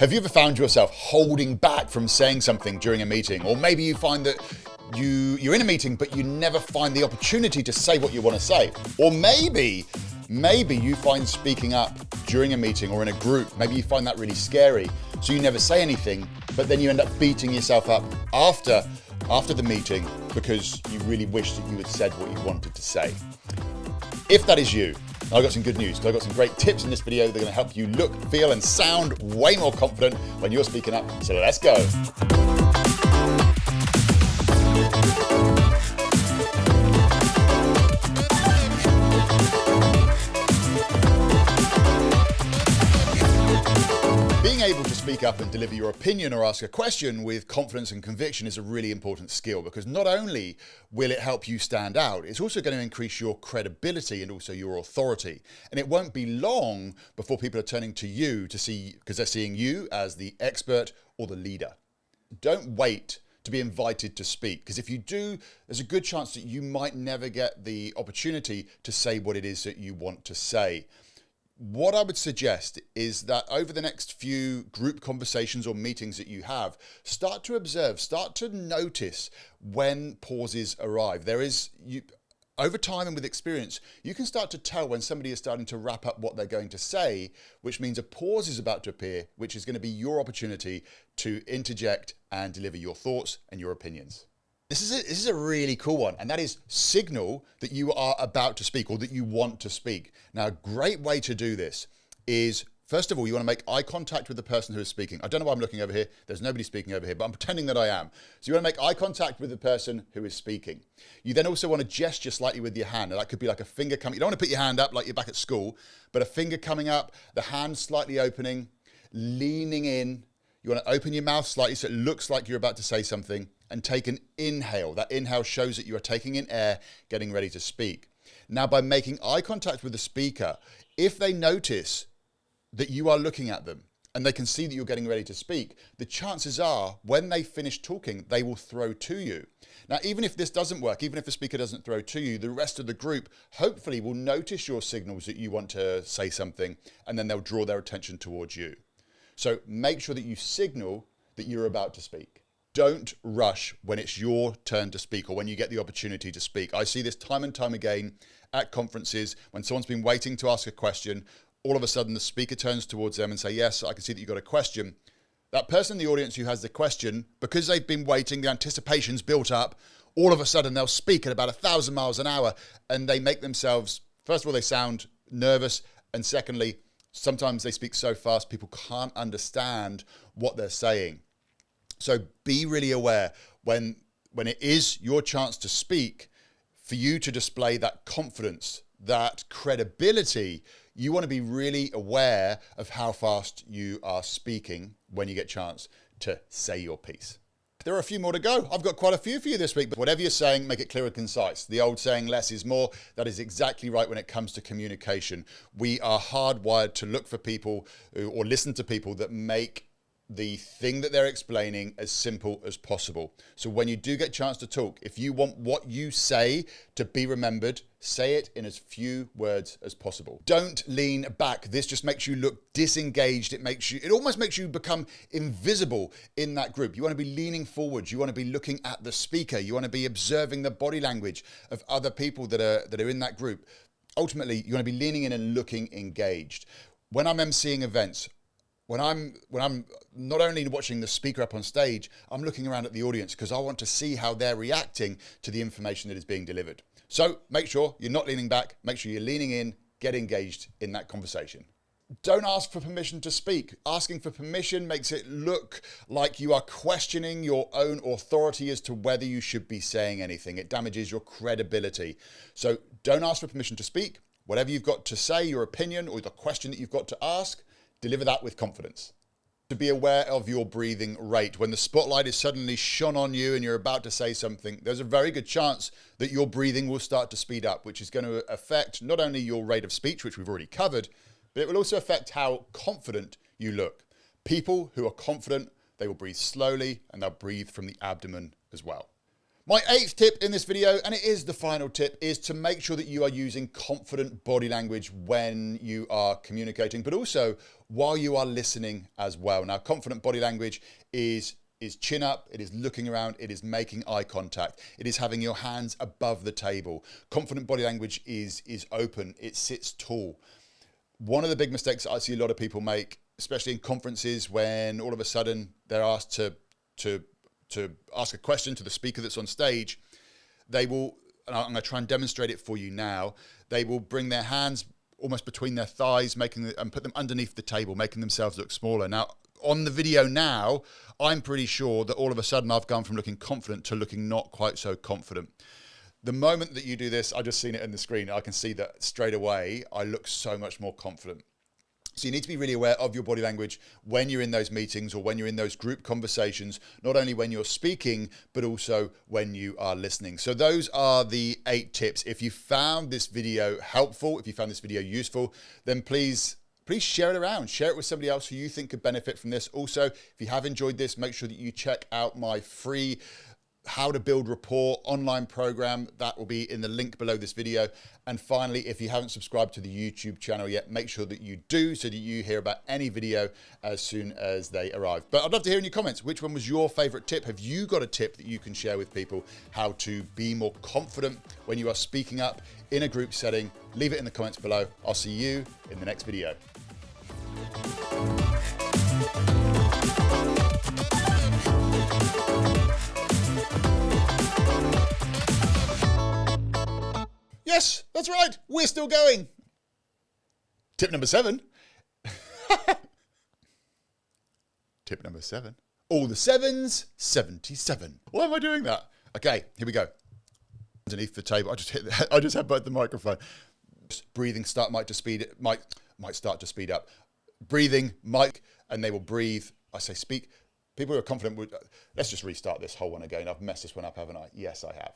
Have you ever found yourself holding back from saying something during a meeting? Or maybe you find that you, you're in a meeting but you never find the opportunity to say what you want to say. Or maybe, maybe you find speaking up during a meeting or in a group, maybe you find that really scary. So you never say anything, but then you end up beating yourself up after, after the meeting because you really wish that you had said what you wanted to say. If that is you, I've got some good news because I've got some great tips in this video that are going to help you look, feel and sound way more confident when you're speaking up. So let's go. Able to speak up and deliver your opinion or ask a question with confidence and conviction is a really important skill because not only will it help you stand out, it's also going to increase your credibility and also your authority. And it won't be long before people are turning to you to see, because they're seeing you as the expert or the leader. Don't wait to be invited to speak because if you do, there's a good chance that you might never get the opportunity to say what it is that you want to say what I would suggest is that over the next few group conversations or meetings that you have, start to observe, start to notice when pauses arrive. There is, you, over time and with experience, you can start to tell when somebody is starting to wrap up what they're going to say, which means a pause is about to appear, which is going to be your opportunity to interject and deliver your thoughts and your opinions. This is, a, this is a really cool one, and that is signal that you are about to speak or that you want to speak. Now, a great way to do this is First of all, you want to make eye contact with the person who is speaking. I don't know why I'm looking over here. There's nobody speaking over here, but I'm pretending that I am. So you want to make eye contact with the person who is speaking. You then also want to gesture slightly with your hand. That could be like a finger coming. You don't want to put your hand up like you're back at school, but a finger coming up, the hand slightly opening, leaning in. You want to open your mouth slightly so it looks like you're about to say something and take an inhale. That inhale shows that you are taking in air, getting ready to speak. Now, by making eye contact with the speaker, if they notice that you are looking at them and they can see that you're getting ready to speak, the chances are when they finish talking, they will throw to you. Now, even if this doesn't work, even if the speaker doesn't throw to you, the rest of the group hopefully will notice your signals that you want to say something and then they'll draw their attention towards you. So make sure that you signal that you're about to speak don't rush when it's your turn to speak or when you get the opportunity to speak. I see this time and time again at conferences when someone's been waiting to ask a question, all of a sudden the speaker turns towards them and say, yes, I can see that you've got a question. That person in the audience who has the question, because they've been waiting, the anticipation's built up, all of a sudden they'll speak at about a thousand miles an hour and they make themselves, first of all, they sound nervous. And secondly, sometimes they speak so fast, people can't understand what they're saying. So be really aware when, when it is your chance to speak, for you to display that confidence, that credibility, you want to be really aware of how fast you are speaking when you get a chance to say your piece. There are a few more to go. I've got quite a few for you this week, but whatever you're saying, make it clear and concise. The old saying, less is more, that is exactly right when it comes to communication. We are hardwired to look for people or listen to people that make the thing that they're explaining as simple as possible. So when you do get a chance to talk, if you want what you say to be remembered, say it in as few words as possible. Don't lean back. This just makes you look disengaged. It makes you, it almost makes you become invisible in that group. You want to be leaning forward. You want to be looking at the speaker. You want to be observing the body language of other people that are, that are in that group. Ultimately, you want to be leaning in and looking engaged. When I'm emceeing events, when I'm when I'm not only watching the speaker up on stage, I'm looking around at the audience because I want to see how they're reacting to the information that is being delivered. So make sure you're not leaning back, make sure you're leaning in, get engaged in that conversation. Don't ask for permission to speak. Asking for permission makes it look like you are questioning your own authority as to whether you should be saying anything. It damages your credibility. So don't ask for permission to speak. Whatever you've got to say, your opinion or the question that you've got to ask, Deliver that with confidence. To be aware of your breathing rate. When the spotlight is suddenly shone on you and you're about to say something, there's a very good chance that your breathing will start to speed up, which is going to affect not only your rate of speech, which we've already covered, but it will also affect how confident you look. People who are confident, they will breathe slowly and they'll breathe from the abdomen as well. My eighth tip in this video, and it is the final tip, is to make sure that you are using confident body language when you are communicating, but also while you are listening as well. Now, confident body language is is chin up, it is looking around, it is making eye contact, it is having your hands above the table. Confident body language is is open, it sits tall. One of the big mistakes I see a lot of people make, especially in conferences when all of a sudden they're asked to to to ask a question to the speaker that's on stage, they will, and I'm going to try and demonstrate it for you now. They will bring their hands almost between their thighs, making the, and put them underneath the table, making themselves look smaller. Now, on the video now, I'm pretty sure that all of a sudden I've gone from looking confident to looking not quite so confident. The moment that you do this, I just seen it in the screen. I can see that straight away. I look so much more confident. So you need to be really aware of your body language when you're in those meetings or when you're in those group conversations, not only when you're speaking, but also when you are listening. So those are the eight tips. If you found this video helpful, if you found this video useful, then please please share it around. Share it with somebody else who you think could benefit from this. Also, if you have enjoyed this, make sure that you check out my free how to build rapport online program. That will be in the link below this video. And finally if you haven't subscribed to the youtube channel yet make sure that you do so that you hear about any video as soon as they arrive. But i'd love to hear in your comments which one was your favorite tip? Have you got a tip that you can share with people how to be more confident when you are speaking up in a group setting? Leave it in the comments below. I'll see you in the next video Yes, that's right. We're still going. Tip number seven. Tip number seven. All the sevens, 77. Why am I doing that? Okay, here we go. Underneath the table, I just hit. The, I just had both the microphone. Breathing start might to speed it might might start to speed up. Breathing mic, and they will breathe. I say speak. People who are confident would. Let's just restart this whole one again. I've messed this one up, haven't I? Yes, I have.